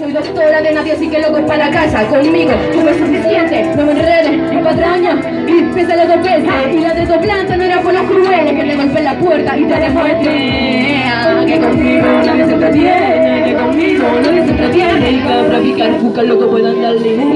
Soy doctora de nadie, así que loco para la casa Conmigo, tú es suficiente, no me enredes Ni patraña, y pesa lo dos veces Y la de planta no era por los crueles Que te golpeen la puerta y te demuestre Que conmigo nadie se entretiene Que conmigo nadie se entretiene Y para picar, busca lo que puedan darle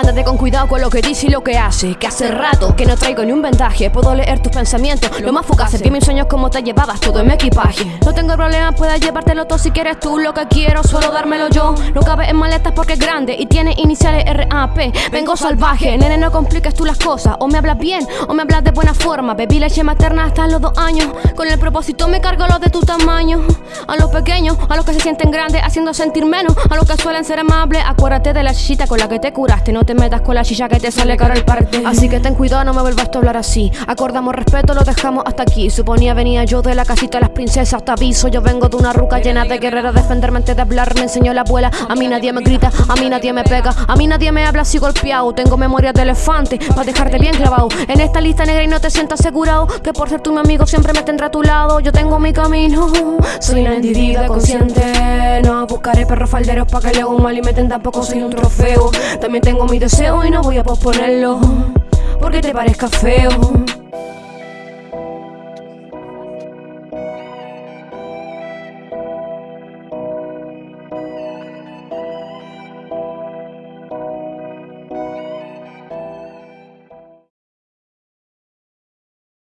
Ándate con cuidado con lo que dices y lo que haces Que hace rato que no traigo ni un vendaje. Puedo leer tus pensamientos, lo más fugaces Que mis sueños como te llevabas todo en mi equipaje. No tengo problema, puedes llevártelo todo si quieres tú Lo que quiero, solo dármelo yo. No cabe en maletas porque es grande y tiene iniciales RAP Vengo salvaje, nene no compliques tú las cosas. O me hablas bien, o me hablas de buena forma. Bebí leche materna hasta los dos años. Con el propósito me cargo los de tu tamaño. A los pequeños, a los que se sienten grandes Haciendo sentir menos, a los que suelen ser amables Acuérdate de la chichita con la que te No te metas con la chicha que te sale caro el parte. Así que ten cuidado, no me vuelvas a hablar así. Acordamos respeto, lo dejamos hasta aquí. Suponía venía yo de la casita de las princesas. Te aviso, yo vengo de una ruca llena de guerreros Defenderme antes de hablar, me enseñó la abuela. A mí nadie me grita, a mí nadie me pega. A mí nadie me habla así golpeado. Tengo memoria de elefante, para dejarte bien clavado. En esta lista negra y no te sientas asegurado Que por ser tu mi amigo siempre me tendrá a tu lado. Yo tengo mi camino, soy una individuo consciente. No buscaré perros falderos para que le haga mal y me tampoco soy un trofeo También tengo mi deseo y no voy a posponerlo. Porque te parezca feo